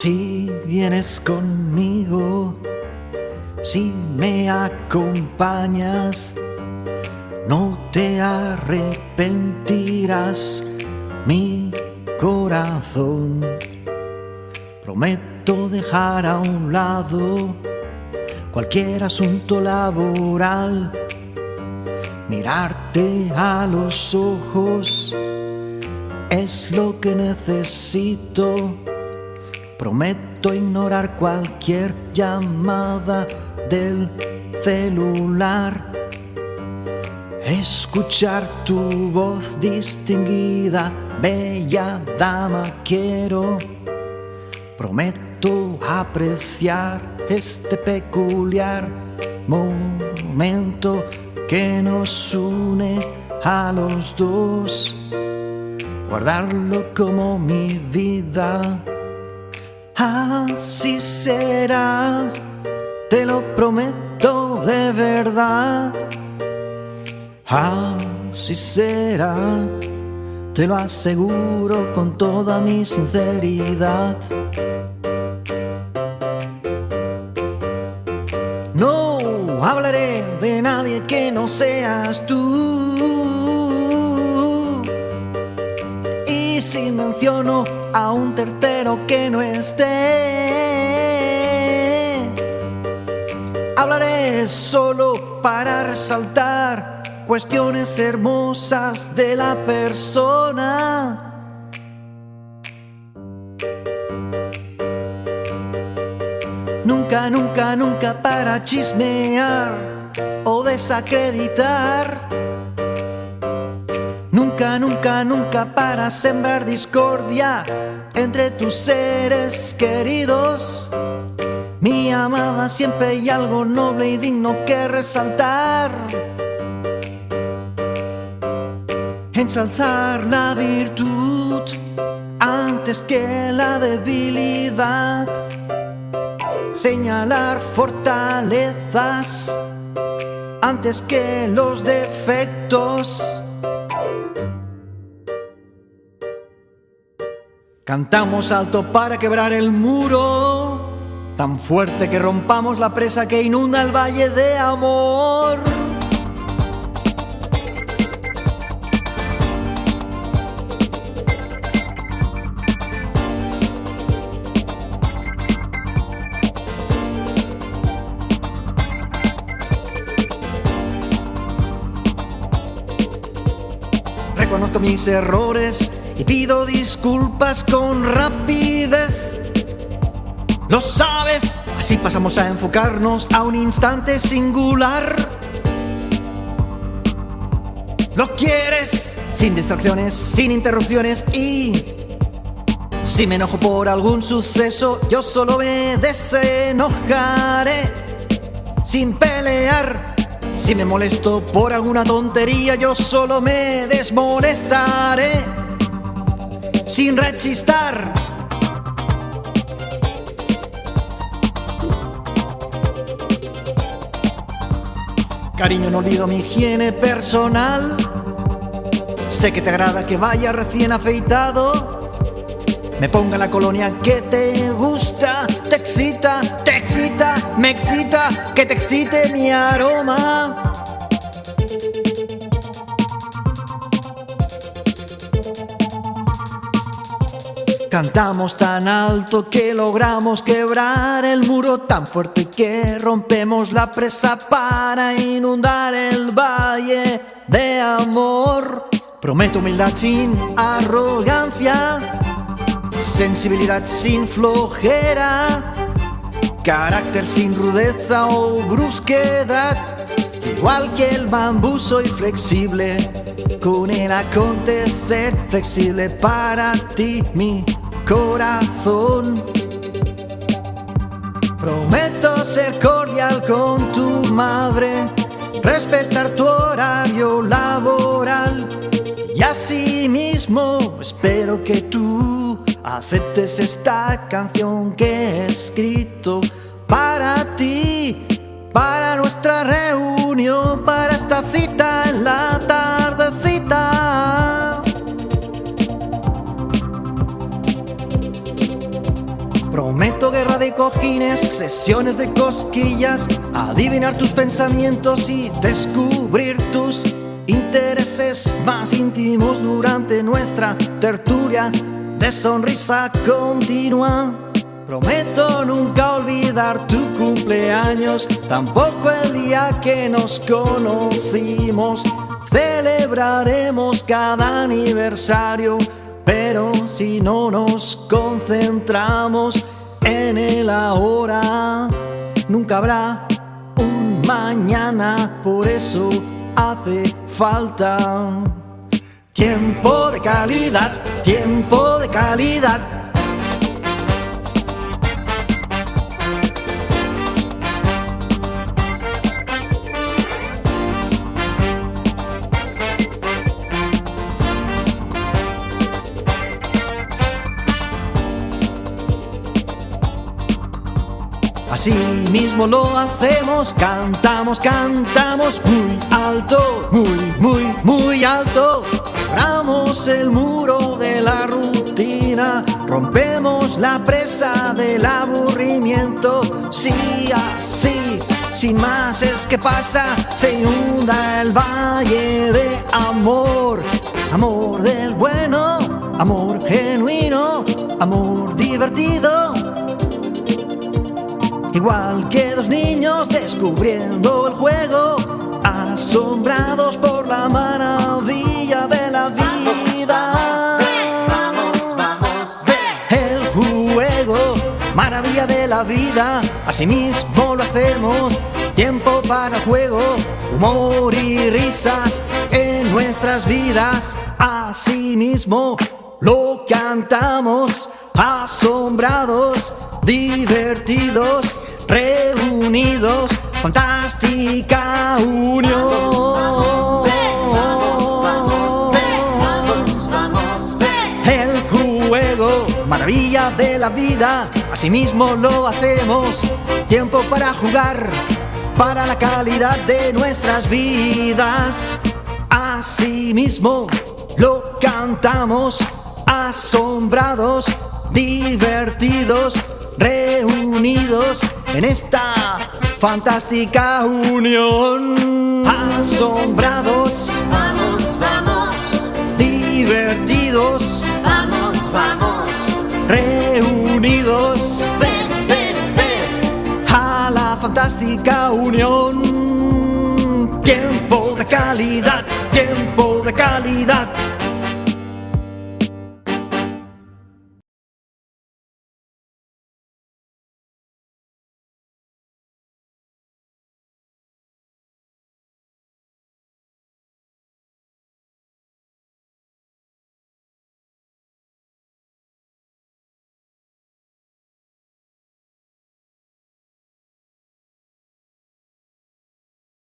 Si vienes conmigo, si me acompañas, no te arrepentirás, mi corazón. Prometo dejar a un lado cualquier asunto laboral, mirarte a los ojos es lo que necesito Prometo ignorar cualquier llamada del celular. Escuchar tu voz distinguida, bella dama, quiero. Prometo apreciar este peculiar momento que nos une a los dos. Guardarlo como mi vida. Así será, te lo prometo de verdad. Así será, te lo aseguro con toda mi sinceridad. No hablaré de nadie que no seas tú. Y si menciono a un tercero que no esté. Hablaré solo para resaltar cuestiones hermosas de la persona. Nunca, nunca, nunca para chismear o desacreditar Nunca, nunca, nunca para sembrar discordia entre tus seres queridos. Mi amada, siempre hay algo noble y digno que resaltar. Ensalzar la virtud antes que la debilidad. Señalar fortalezas antes que los defectos Cantamos alto para quebrar el muro, tan fuerte que rompamos la presa que inunda el valle de amor. Reconozco mis errores y pido disculpas con rapidez. Lo sabes, así pasamos a enfocarnos a un instante singular. Lo quieres, sin distracciones, sin interrupciones y... Si me enojo por algún suceso, yo solo me desenojaré sin pelear. Si me molesto por alguna tontería, yo solo me desmolestaré sin rechistar. Cariño, no olvido mi higiene personal. Sé que te agrada que vaya recién afeitado. Me ponga la colonia que te gusta, te excita, te excita, me excita, que te excite mi aroma. Cantamos tan alto que logramos quebrar el muro tan fuerte que rompemos la presa para inundar el valle de amor. Prometo humildad sin arrogancia, sensibilidad sin flojera, carácter sin rudeza o brusquedad. Igual que el bambú soy flexible, con el acontecer flexible para ti, mi corazón. Prometo ser cordial con tu madre, respetar tu horario laboral y así mismo espero que tú aceptes esta canción que he escrito para ti, para nuestra reunión, cojines, sesiones de cosquillas, adivinar tus pensamientos y descubrir tus intereses más íntimos durante nuestra tertulia de sonrisa continua. Prometo nunca olvidar tu cumpleaños, tampoco el día que nos conocimos. Celebraremos cada aniversario, pero si no nos concentramos en el ahora, nunca habrá un mañana, por eso hace falta tiempo de calidad, tiempo de calidad Así mismo lo hacemos, cantamos, cantamos muy alto, muy, muy, muy alto. Cerramos el muro de la rutina, rompemos la presa del aburrimiento. Sí, así, sin más es que pasa, se inunda el valle de amor. Amor del bueno, amor genuino, amor divertido Igual que dos niños descubriendo el juego, asombrados por la maravilla de la vida. Vamos, vamos, El juego, maravilla de la vida, asimismo lo hacemos. Tiempo para juego, humor y risas en nuestras vidas, asimismo lo cantamos, asombrados, divertidos reunidos, fantástica unión. El juego, maravilla de la vida, asimismo lo hacemos. Tiempo para jugar, para la calidad de nuestras vidas. Asimismo lo cantamos, asombrados, divertidos, reunidos en esta fantástica unión. Asombrados, vamos, vamos, divertidos, vamos, vamos, reunidos ven, ven, ven. a la fantástica unión. Tiempo de calidad, tiempo de calidad